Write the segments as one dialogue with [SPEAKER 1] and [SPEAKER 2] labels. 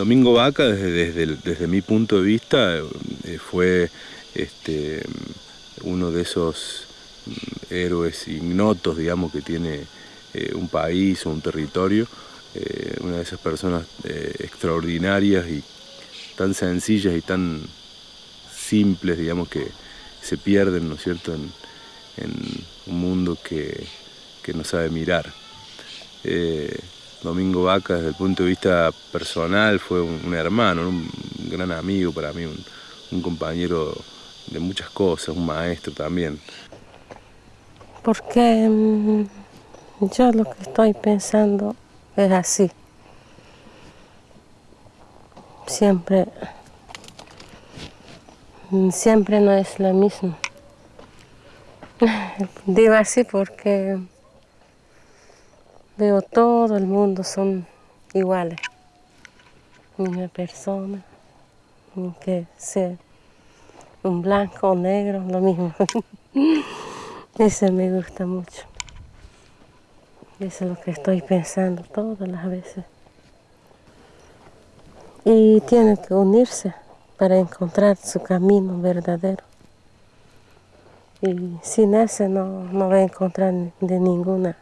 [SPEAKER 1] Domingo Vaca, desde, desde, mi punto de vista, eh, fue este, uno de esos mm, héroes ignotos, digamos, que tiene eh, un país o un territorio, eh, una de esas personas extraordinarias y tan sencillas y tan simples, digamos, que se pierden, ¿no cierto?, en, un mundo que, no sabe mirar. Domingo Vaca desde el punto de vista personal fue un, hermano, un gran amigo para mí, un, compañero de muchas cosas, un maestro también.
[SPEAKER 2] Porque mm, yo lo que estoy pensando es así. Siempre, mm, siempre no es lo mismo. Digo así porque Veo todo el mundo son iguales. Una persona, que sea un blanco o negro, lo mismo. Ese me gusta mucho. Eso es lo que estoy pensando todas las veces. Y tiene que unirse para encontrar su camino verdadero. Y sin ese no, no va a encontrar de ninguna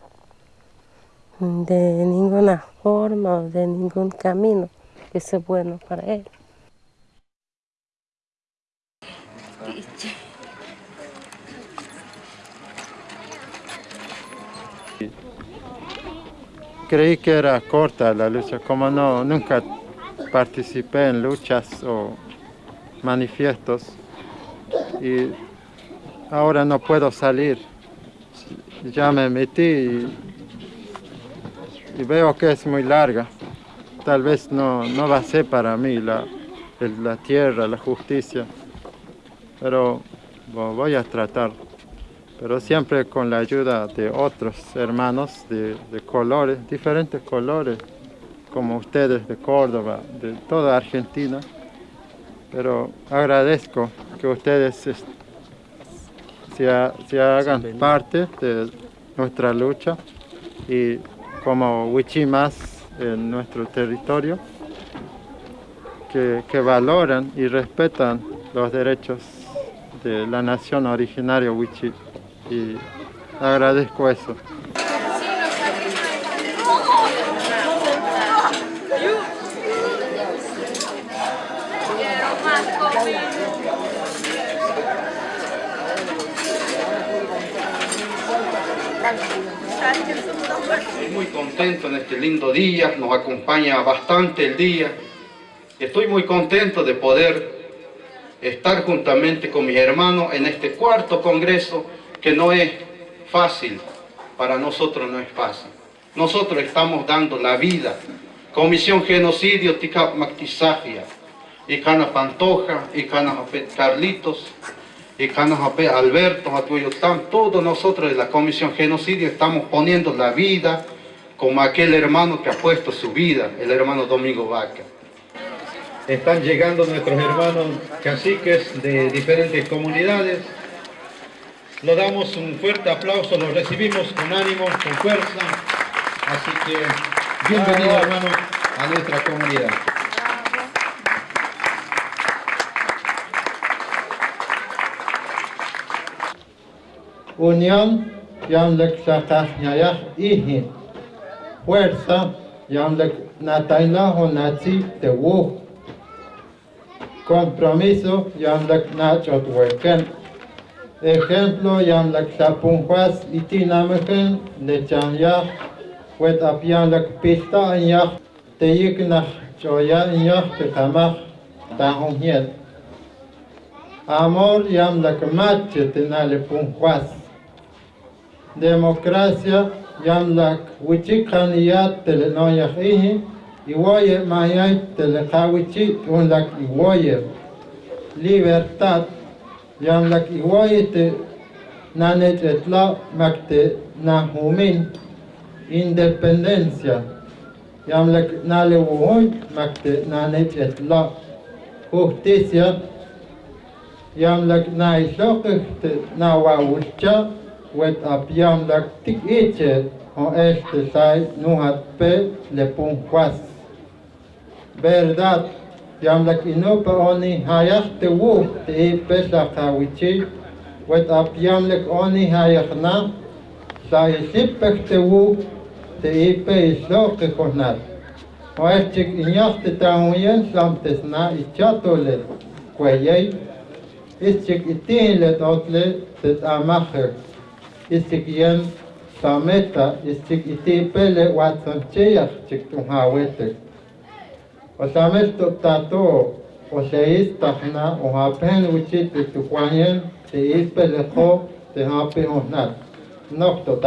[SPEAKER 2] de ninguna forma o de ningún camino que sea bueno para él.
[SPEAKER 3] Creí que era corta la lucha, como no, nunca participé en luchas o manifiestos y ahora no puedo salir. Ya me metí y y veo que es muy larga. Tal vez no, no va a ser para mí la, la tierra, la justicia, pero voy a tratar. Pero siempre con la ayuda de otros hermanos de, colores, diferentes colores, como ustedes de Córdoba, de toda Argentina. Pero agradezco que ustedes se, se hagan parte de nuestra lucha y como más en nuestro territorio, que, valoran y respetan los derechos de la nación originaria Wichi. Y agradezco eso.
[SPEAKER 4] Muy contento en este lindo día, nos acompaña bastante el día. Estoy muy contento de poder estar juntamente con mis hermanos en este cuarto congreso que no es fácil, para nosotros no es fácil. Nosotros estamos dando la vida. Comisión Genocidio Ticap Mactizagia, y Cana Pantoja, y Cana Carlitos, y Alberto, todos nosotros de la Comisión Genocidio estamos poniendo la vida, como aquel hermano que ha puesto su vida, el hermano Domingo Vaca. Están llegando nuestros hermanos caciques de diferentes comunidades. Le damos un fuerte aplauso, los recibimos con ánimo, con fuerza. Así que bienvenido hermano a nuestra comunidad.
[SPEAKER 3] Unión, fuerza yamlek nataynajo nazi tewu. Compromiso yamlek nachotweken. Ejemplo yamlek sapunjuas itinamejen lechanyah wet apianlek pista anyah teyiknah choya anyah tekamah tahonhiel. Amor yamlek mache tenale punjuas. Democracia yamlak wichikan yat tele noyak ihi iwoye mayay tele kawichi unlak iwoye libertad yamlak iwoye te nanet etla makte nahumin independencia yamlak nale woy makte nanet etla justicia yamlak na islokh with a pianlaktiket och efter sig nu att pe le punkwast. Verdad, pianlak inupa oni hayaste wu te pesa kawichi, with a pianlak oni hayakna, sa isipekte wu te ipe isloke konat. Och efter injaste tahuyen samtesna ichatolet, kwejej, isik itinlet otle tet amacher isikyen sameta isik itipele watsoncheyas chiktunhawete. Osamesto tato oseistahna ohapen uchiti tukwanyen te te. Nocto.